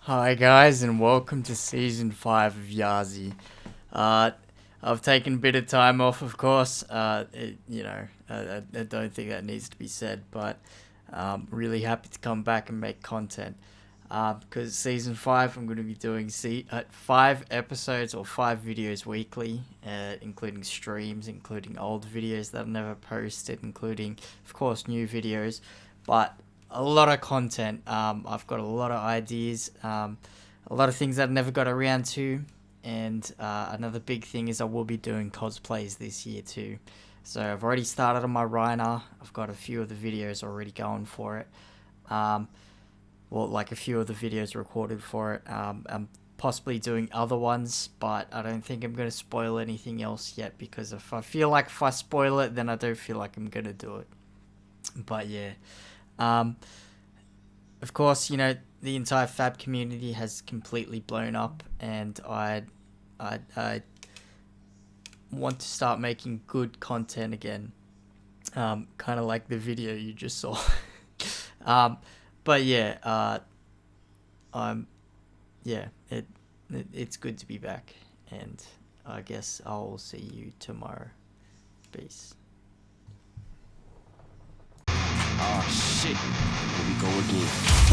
Hi guys, and welcome to season five of Yazi. Uh, I've taken a bit of time off, of course. Uh, it, you know, I, I don't think that needs to be said, but I'm really happy to come back and make content. Uh, because season five, I'm going to be doing see, uh, five episodes or five videos weekly, uh, including streams, including old videos that I've never posted, including, of course, new videos. But a lot of content. Um, I've got a lot of ideas, um, a lot of things that I never got around to, and uh, another big thing is I will be doing cosplays this year too. So I've already started on my Rhino. I've got a few of the videos already going for it. Um, well, like a few of the videos recorded for it. Um, I'm possibly doing other ones, but I don't think I'm going to spoil anything else yet because if I feel like if I spoil it, then I don't feel like I'm going to do it. But yeah. Um, of course, you know the entire Fab community has completely blown up, and I, I, I want to start making good content again. Um, kind of like the video you just saw. um, but yeah, uh, I'm, yeah, it, it, it's good to be back, and I guess I'll see you tomorrow. Peace. Ah, shit. Here we go again.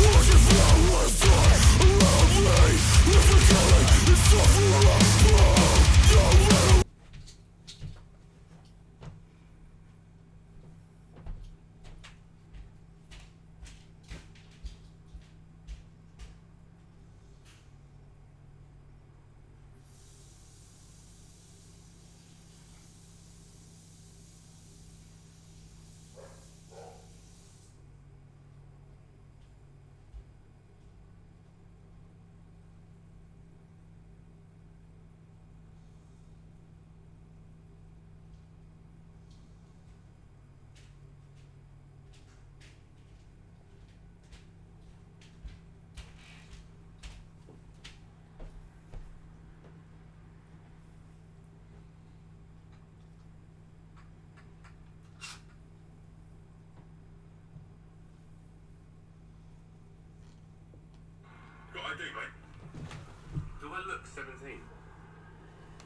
Do I look 17?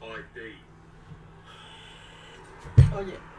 ID. Oh yeah.